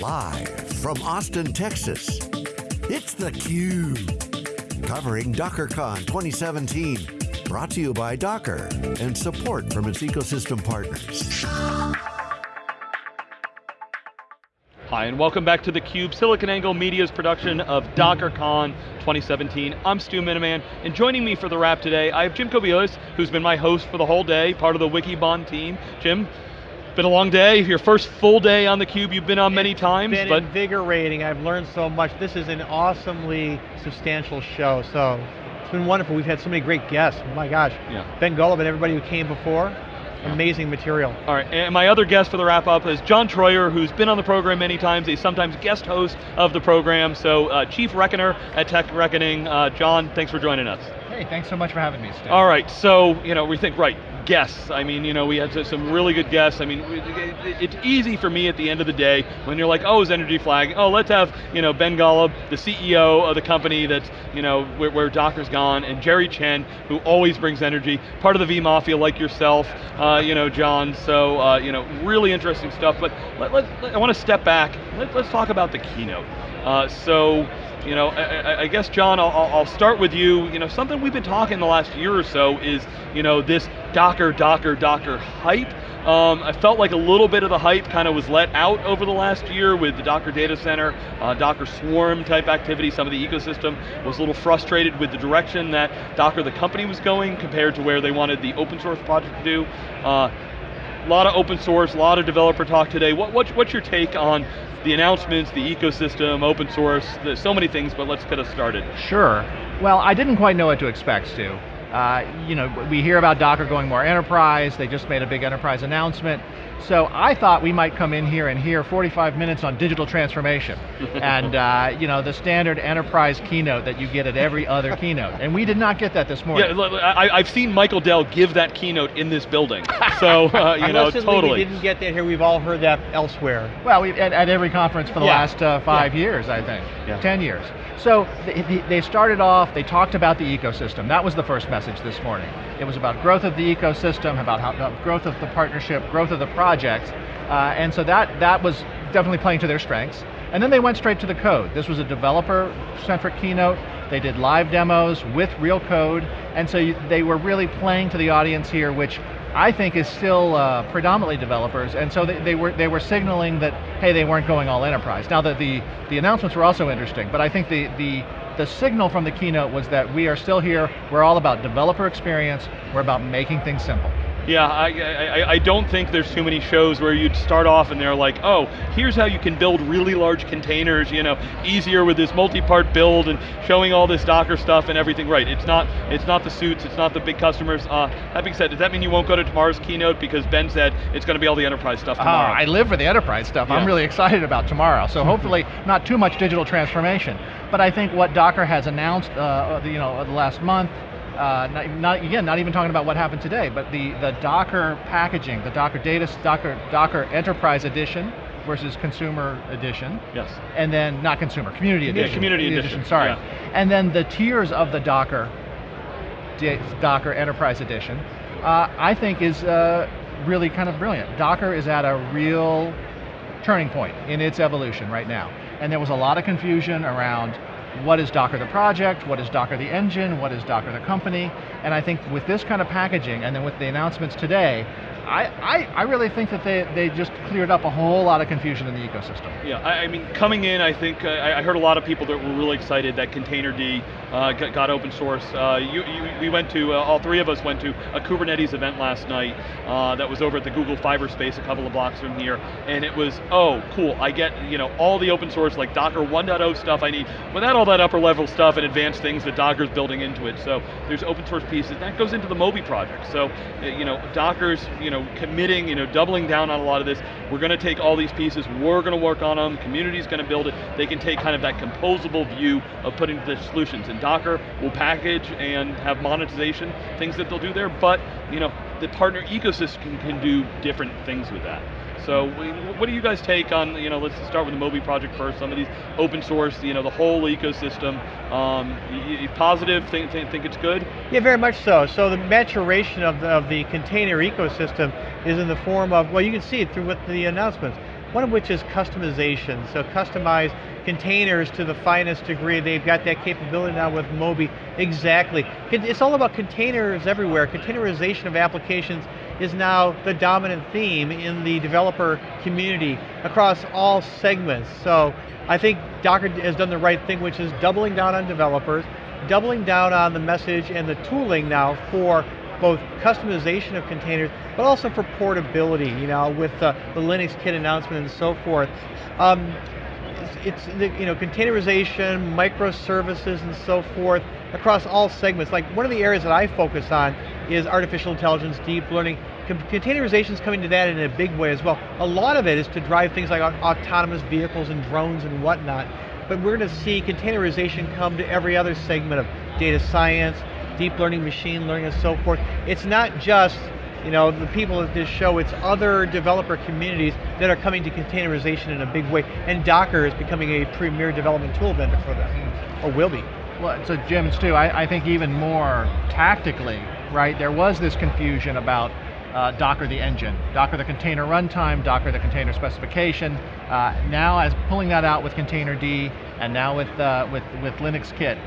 Live from Austin, Texas, it's theCUBE. Covering DockerCon 2017. Brought to you by Docker and support from its ecosystem partners. Hi, and welcome back to theCUBE, SiliconANGLE Media's production of DockerCon 2017. I'm Stu Miniman, and joining me for the wrap today, I have Jim Kobielus, who's been my host for the whole day, part of the Wikibon team. Jim, been a long day, your first full day on the cube. you've been on many times. It's been invigorating, I've learned so much. This is an awesomely substantial show, so it's been wonderful. We've had so many great guests, my gosh. Yeah. Ben Golub and everybody who came before, amazing material. All right, and my other guest for the wrap up is John Troyer, who's been on the program many times. He's sometimes guest host of the program. So uh, Chief Reckoner at Tech Reckoning. Uh, John, thanks for joining us. Hey, thanks so much for having me, Steve. All right, so, you know, we think, right, guests. I mean, you know, we had some really good guests. I mean, it's easy for me at the end of the day when you're like, oh, is Energy Flag? Oh, let's have, you know, Ben Golub, the CEO of the company that's, you know, where, where Docker's gone, and Jerry Chen, who always brings energy, part of the V Mafia like yourself, uh, you know, John. So, uh, you know, really interesting stuff. But let, let, let I want to step back. Let, us talk about the keynote. Uh, so, you know, I, I guess John, I'll, I'll, start with you. You know, something we've been talking the last year or so is, you know, this Docker, Docker, Docker hype. Um, I felt like a little bit of the hype kind of was let out over the last year with the Docker data center, uh, Docker Swarm type activity. Some of the ecosystem was a little frustrated with the direction that Docker the company was going compared to where they wanted the open source project to do. Uh, a lot of open source, a lot of developer talk today. What, what, what's your take on the announcements, the ecosystem, open source, so many things, but let's get us started. Sure. Well, I didn't quite know what to expect, Stu. Uh, you know, we hear about Docker going more enterprise, they just made a big enterprise announcement. So I thought we might come in here and hear 45 minutes on digital transformation. and uh, you know, the standard enterprise keynote that you get at every other keynote. And we did not get that this morning. Yeah, I, have seen Michael Dell give that keynote in this building. So, uh, you know, totally. we didn't get that here, we've all heard that elsewhere. Well, we, at, at, every conference for the yeah. last uh, five yeah. years, I think, yeah. 10 years. So they, they started off, they talked about the ecosystem. That was the first message this morning. It was about growth of the ecosystem, about how, growth of the partnership, growth of the project, uh, and so that, that was definitely playing to their strengths. And then they went straight to the code. This was a developer-centric keynote. They did live demos with real code, and so you, they were really playing to the audience here, which I think is still uh, predominantly developers, and so they, they, were they were signaling that hey they weren't going all enterprise. Now that the the announcements were also interesting, but I think the the the signal from the keynote was that we are still here. We're all about developer experience. We're about making things simple. Yeah, I, I, I, don't think there's too many shows where you'd start off and they're like, oh, here's how you can build really large containers, you know, easier with this multi-part build and showing all this Docker stuff and everything. Right, it's not it's not the suits, it's not the big customers. Uh, that being said, does that mean you won't go to tomorrow's keynote because Ben said it's going to be all the enterprise stuff tomorrow? Uh, I live for the enterprise stuff. Yeah. I'm really excited about tomorrow. So hopefully not too much digital transformation. But I think what Docker has announced, uh, you know, the last month, uh, not, not, again, not even talking about what happened today, but the, the Docker packaging, the Docker data, Docker, Docker Enterprise Edition versus Consumer Edition. Yes. And then, not Consumer, Community Edition. Yeah, Community Edition, edition sorry. Yeah. And then the tiers of the Docker, Docker Enterprise Edition, uh, I think is uh, really kind of brilliant. Docker is at a real turning point in its evolution right now. And there was a lot of confusion around what is Docker the project, what is Docker the engine, what is Docker the company, and I think with this kind of packaging, and then with the announcements today, I, I, I, really think that they, they just cleared up a whole lot of confusion in the ecosystem. Yeah, I, I mean, coming in, I think, uh, I heard a lot of people that were really excited that Containerd uh, got, got, open source. Uh, you, you, we went to, uh, all three of us went to a Kubernetes event last night uh, that was over at the Google Fiber space a couple of blocks from here, and it was, oh, cool, I get you know all the open source, like Docker 1.0 stuff I need, without all that upper level stuff and advanced things that Docker's building into it. So there's open source pieces, that goes into the Moby project. So, uh, you know, Docker's, you know, know, committing, you know, doubling down on a lot of this. We're going to take all these pieces, we're going to work on them, community's going to build it. They can take kind of that composable view of putting the solutions. And Docker will package and have monetization, things that they'll do there, but, you know, the partner ecosystem can do different things with that. So what do you guys take on, you know, let's start with the Moby project first, some of these open source, you know, the whole ecosystem. Um, you, positive, think, think, think it's good? Yeah, very much so. So the maturation of the, of the container ecosystem is in the form of, well you can see it through with the announcements. one of which is customization. So customize containers to the finest degree. They've got that capability now with Moby. Exactly. It's all about containers everywhere. Containerization of applications is now the dominant theme in the developer community across all segments. So I think Docker has done the right thing, which is doubling down on developers, doubling down on the message and the tooling now for both customization of containers, but also for portability, you know, with uh, the Linux Kit announcement and so forth. Um, it's, it's, you know, containerization, microservices and so forth across all segments. Like one of the areas that I focus on is artificial intelligence, deep learning. Containerization is coming to that in a big way as well. A lot of it is to drive things like autonomous vehicles and drones and whatnot. But we're going to see containerization come to every other segment of data science, deep learning, machine learning, and so forth. It's not just you know, the people at this show, it's other developer communities that are coming to containerization in a big way, and Docker is becoming a premier development tool vendor for them, hmm. or will be. Well, so Jim Stu, I, I think even more tactically, right, there was this confusion about uh, Docker the engine, Docker the container runtime, Docker the container specification. Uh, now as pulling that out with Containerd, and now with, uh, with, with Linux Kit,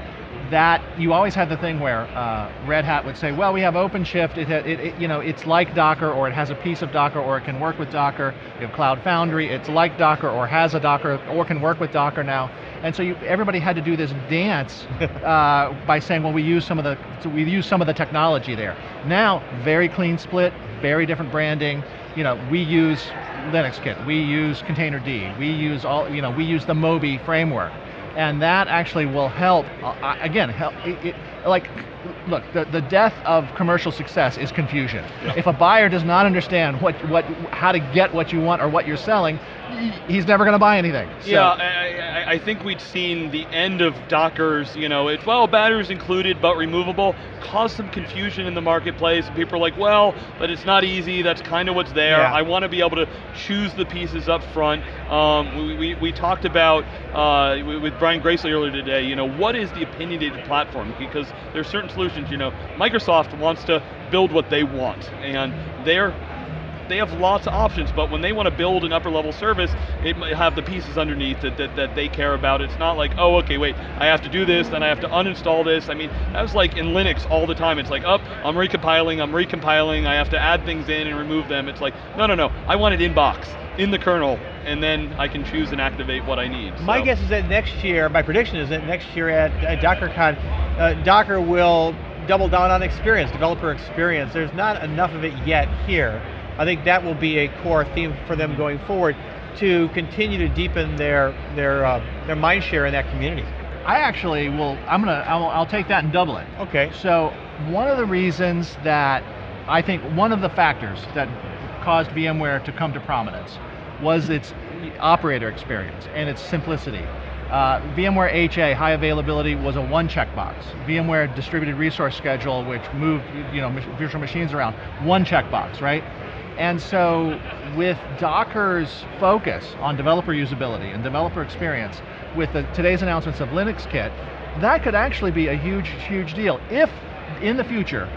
that you always had the thing where uh, Red Hat would say, well, we have OpenShift, it, it, it, you know, it's like Docker, or it has a piece of Docker, or it can work with Docker. You have Cloud Foundry, it's like Docker, or has a Docker, or can work with Docker now. And so you, everybody had to do this dance uh, by saying, well, we use some of the so we use some of the technology there. Now, very clean split, very different branding. You know, we use LinuxKit, we use Containerd, we use all, you know, we use the Moby framework and that actually will help, uh, again, help, it, it, like, look, the, the death of commercial success is confusion. Yeah. If a buyer does not understand what, what, how to get what you want or what you're selling, he's never going to buy anything. So. Yeah, I, think we'd seen the end of Docker's, you know, it's, well, batteries included but removable, caused some confusion in the marketplace. People are like, well, but it's not easy, that's kind of what's there. Yeah. I want to be able to choose the pieces up front. Um, we, we, we, talked about, uh, with Brian Gracely earlier today, you know, what is the opinionated platform? Because there's certain solutions, you know, Microsoft wants to build what they want, and they're they have lots of options, but when they want to build an upper level service, it might have the pieces underneath that, that, that they care about. It's not like, oh, okay, wait, I have to do this, then I have to uninstall this. I mean, that was like in Linux all the time. It's like, up, oh, I'm recompiling, I'm recompiling, I have to add things in and remove them. It's like, no, no, no, I want it in box, in the kernel, and then I can choose and activate what I need. My guess is that next year, my prediction is that next year at, at DockerCon, uh, Docker will double down on experience, developer experience. There's not enough of it yet here. I think that will be a core theme for them going forward to continue to deepen their their uh, their mind share in that community. I actually will. I'm gonna. I'll, I'll take that and double it. Okay. So one of the reasons that I think one of the factors that caused VMware to come to prominence was its operator experience and its simplicity. Uh, VMware HA, high availability, was a one checkbox. VMware distributed resource schedule, which moved you know, virtual machines around, one checkbox, right? And so with Docker's focus on developer usability and developer experience, with the, today's announcements of Linux Kit, that could actually be a huge, huge deal. If in the future,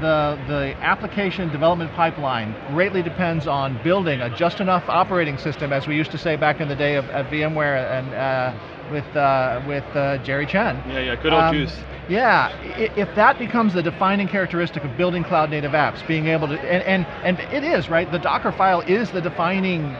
the, the application development pipeline greatly depends on building a just enough operating system, as we used to say back in the day of, of VMware and uh, with, uh, with uh, Jerry Chen. Yeah, yeah, good old um, JeOS. Yeah, if that becomes the defining characteristic of building cloud native apps, being able to, and, and, and it is, right? The Docker file is the defining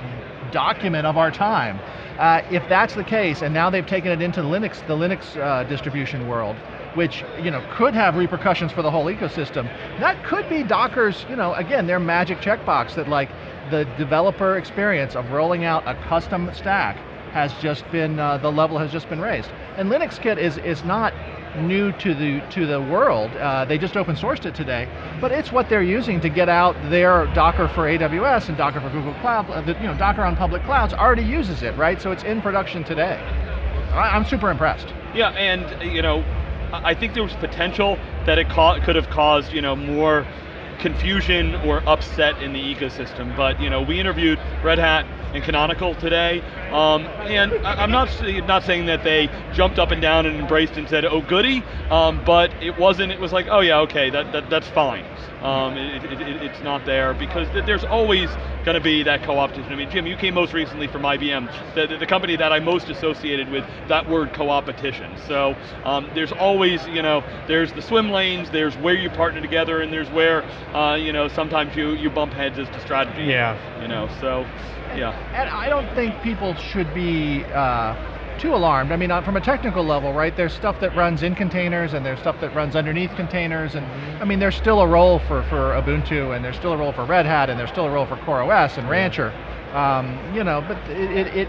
document of our time. Uh, if that's the case, and now they've taken it into Linux, the Linux uh, distribution world, which you know could have repercussions for the whole ecosystem, that could be Docker's, you know, again, their magic checkbox that like the developer experience of rolling out a custom stack has just been, uh, the level has just been raised. And Linux Kit is, is not new to the to the world. Uh, they just open sourced it today, but it's what they're using to get out their Docker for AWS and Docker for Google Cloud. Uh, you know, Docker on public clouds already uses it, right? So it's in production today. I, am super impressed. Yeah, and you know, I think there was potential that it could have caused you know more confusion or upset in the ecosystem. But you know, we interviewed Red Hat and Canonical today, um, and I, am not not saying that they jumped up and down and embraced and said, "Oh goody," um, but it wasn't. It was like, "Oh yeah, okay, that, that that's fine." Um, it, it, it, it's not there because there's always going to be that co-opetition. I mean, Jim, you came most recently from IBM, the, the, the company that I most associated with that word co-opetition. So um, there's always, you know, there's the swim lanes, there's where you partner together, and there's where, uh, you know, sometimes you, you bump heads as to strategy. Yeah. You know, so, yeah. And I don't think people should be uh, too alarmed. I mean, uh, from a technical level, right, there's stuff that runs in containers and there's stuff that runs underneath containers, and I mean, there's still a role for, for Ubuntu, and there's still a role for Red Hat, and there's still a role for CoreOS and Rancher. Um, you know, but it, it, it,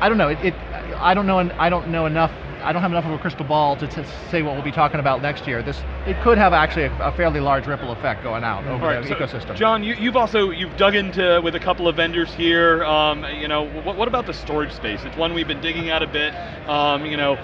I don't know, it, it, I don't know, I don't know enough I don't have enough of a crystal ball to, say what we'll be talking about next year. This it could have actually a, a fairly large ripple effect going out over right, the so ecosystem. John, you, have also you've dug into with a couple of vendors here. Um, you know, what, what, about the storage space? It's one we've been digging at a bit. Um, you know,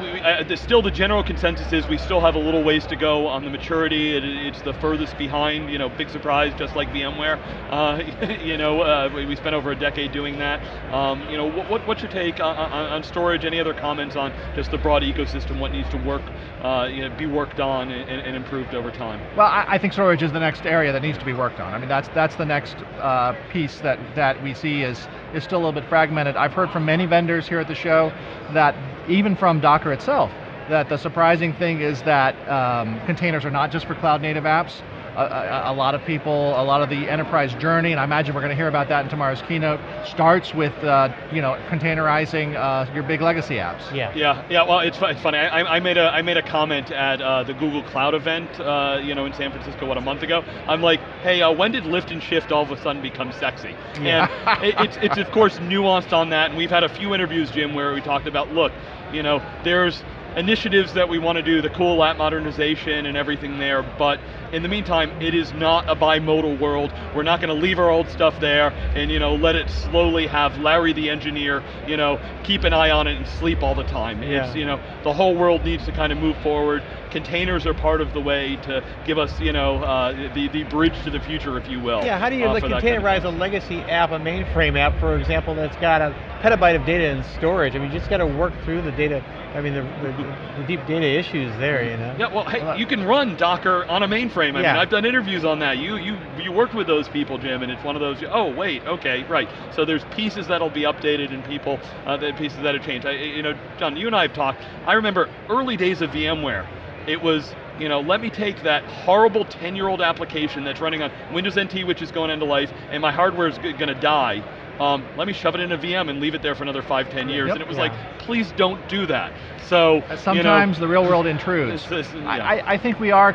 we, uh, still the general consensus is we still have a little ways to go on the maturity. It, it's the furthest behind, you know, big surprise, just like VMware. Uh, you know, uh, we, we, spent over a decade doing that. Um, you know, what, what's your take on, on, on, storage? Any other comments on just the broad ecosystem, what needs to work, uh, you know, be worked on and, and, improved over time? Well, I, I, think storage is the next area that needs to be worked on. I mean, that's that's the next uh, piece that, that we see is, is still a little bit fragmented. I've heard from many vendors here at the show that even from Docker itself, that the surprising thing is that um, containers are not just for cloud native apps. A, a, a, lot of people, a lot of the enterprise journey, and I imagine we're going to hear about that in tomorrow's keynote, starts with uh, you know containerizing uh, your big legacy apps. Yeah, yeah, yeah. Well, it's, it's funny. I, I, made a I made a comment at uh, the Google Cloud event, uh, you know, in San Francisco, what a month ago. I'm like, hey, uh, when did lift and shift all of a sudden become sexy? Yeah. And it, it's it's of course nuanced on that, and we've had a few interviews, Jim, where we talked about, look, you know, there's initiatives that we want to do, the cool app modernization and everything there, but in the meantime, it is not a bimodal world. We're not going to leave our old stuff there and you know let it slowly have Larry the engineer, you know, keep an eye on it and sleep all the time. Yeah. It's, you know, the whole world needs to kind of move forward. Containers are part of the way to give us, you know, uh, the, the bridge to the future, if you will. Yeah, how do you uh, like containerize kind of a legacy app, a mainframe app, for example, that's got a petabyte of data in storage? I mean, you just got to work through the data, I mean, the, the, the deep data issues there, you know? Yeah, well, hey, you can run Docker on a mainframe frame. I yeah. mean, I've done interviews on that. You you you worked with those people, Jim, and it's one of those. Oh wait, okay, right. So there's pieces that'll be updated and people, uh, the pieces that have changed. I, you know, John, you and I have talked. I remember early days of VMware. It was you know, let me take that horrible 10-year-old application that's running on Windows NT, which is going into life, and my hardware is going to die. Um, let me shove it in a VM and leave it there for another five, ten years. Yep, and it was yeah. like, please don't do that. So sometimes you know, the real world intrudes. This, this, yeah. I, I, think we are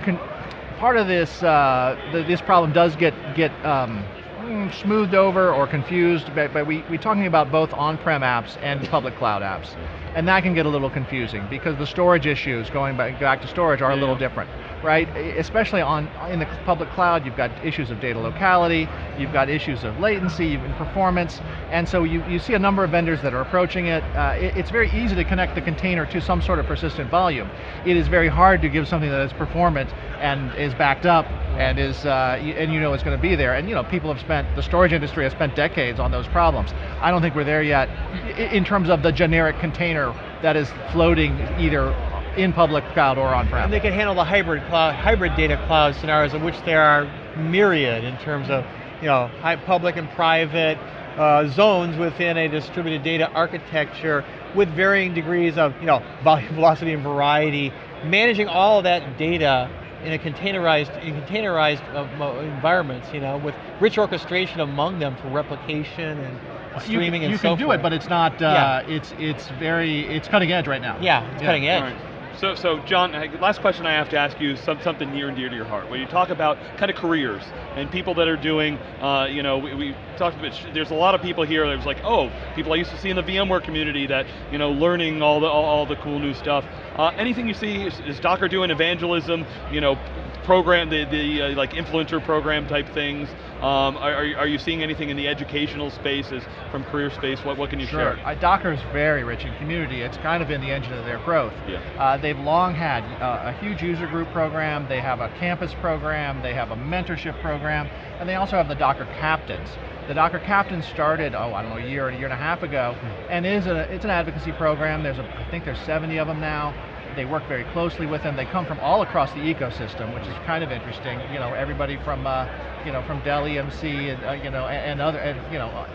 part of this uh, the, this problem does get get um, smoothed over or confused, but, but we, we're talking about both on-prem apps and public cloud apps. And that can get a little confusing because the storage issues, going back, back to storage, are yeah. a little different right? Especially on in the public cloud, you've got issues of data locality, you've got issues of latency and performance, and so you, you see a number of vendors that are approaching it. Uh, it. It's very easy to connect the container to some sort of persistent volume. It is very hard to give something that is performant and is backed up and is uh, and you know it's going to be there. And you know people have spent the storage industry has spent decades on those problems. I don't think we're there yet in terms of the generic container that is floating either in public cloud or on-prem. And they can handle the hybrid cloud, hybrid data cloud scenarios, of which there are myriad in terms of you know public and private uh, zones within a distributed data architecture with varying degrees of you know volume, velocity, and variety. Managing all of that data in a containerized, in containerized uh, environments, you know, with rich orchestration among them for replication and streaming you, and you can do it, but it's not. Uh, yeah. It's it's very it's cutting edge right now. Yeah, it's yeah. cutting edge. So, so John, last question I have to ask you is some, something near and dear to your heart. When you talk about kind of careers and people that are doing, uh, you know, we, we, talked about, there's a lot of people here that was like, oh, people I used to see in the VMware community that, you know, learning all the, all, all the cool new stuff. Uh, anything you see, is, is Docker doing evangelism, you know, program, the, the uh, like influencer program type things? Um, are, are you seeing anything in the educational spaces from career space? What, what can you sure. share? Uh, Docker is very rich in community. It's kind of been the engine of their growth. Yeah. They've long had uh, a huge user group program, they have a campus program, they have a mentorship program, and they also have the Docker Captains. The Docker Captains started, oh, I don't know, a year, or a year and a half ago, and is a, it's an advocacy program. There's a, I think there's 70 of them now. They work very closely with them. They come from all across the ecosystem, which is kind of interesting. You know, everybody from, uh, you know, from Dell EMC, and, uh, you know, and, and other, and, you know,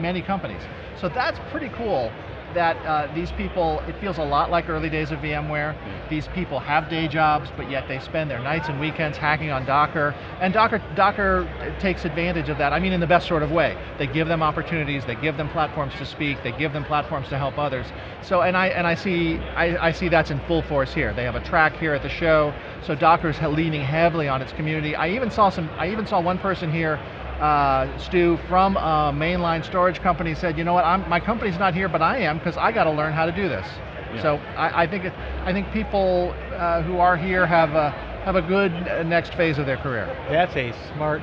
many companies. So that's pretty cool that uh, these people, it feels a lot like early days of VMware. Yeah. These people have day jobs, but yet they spend their nights and weekends hacking on Docker, and Docker, Docker takes advantage of that, I mean in the best sort of way. They give them opportunities, they give them platforms to speak, they give them platforms to help others. So, and I, and I, see, I, I see that's in full force here. They have a track here at the show, so Docker's leaning heavily on its community. I even saw some, I even saw one person here uh, Stu from a mainline storage company said, you know what, I'm, my company's not here, but I am because I got to learn how to do this. Yeah. So I, I, think it, I think people uh, who are here have a have a good next phase of their career. That's a smart,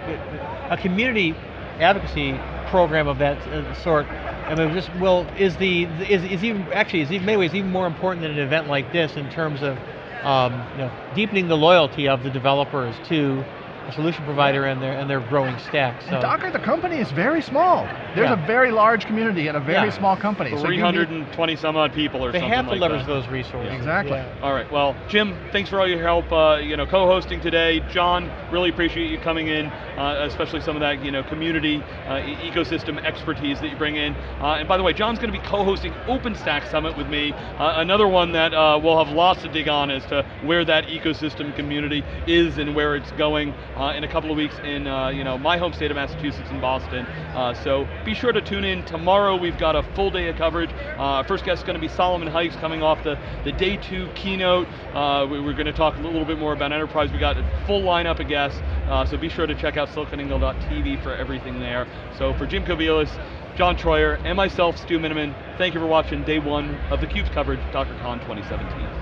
a community advocacy program of that uh, sort. I mean, just well, is the is, is even actually is even many ways even more important than an event like this in terms of um, you know, deepening the loyalty of the developers to a solution provider and their and their growing stack. So and Docker, the company is very small. There's yeah. a very large community and a very yeah. small company. 320 so some odd people or they something have to like leverage that. those resources. Exactly. All right. Well, Jim, thanks for all your help. Uh, you know, co-hosting today. John, really appreciate you coming in, uh, especially some of that you know community uh, ecosystem expertise that you bring in. Uh, and by the way, John's going to be co-hosting OpenStack Summit with me. Uh, another one that uh, we'll have lots to dig on as to where that ecosystem community is and where it's going in a couple of weeks in uh, you know my home state of Massachusetts in Boston. Uh, so be sure to tune in. Tomorrow we've got a full day of coverage. Uh, first guest is going to be Solomon Hykes coming off the, the day two keynote. Uh, we, are going to talk a little bit more about enterprise. We got a full lineup of guests. Uh, so be sure to check out siliconangle.tv for everything there. So for Jim Kobielus, John Troyer, and myself, Stu Miniman, thank you for watching day one of theCUBE's coverage, DockerCon 2017.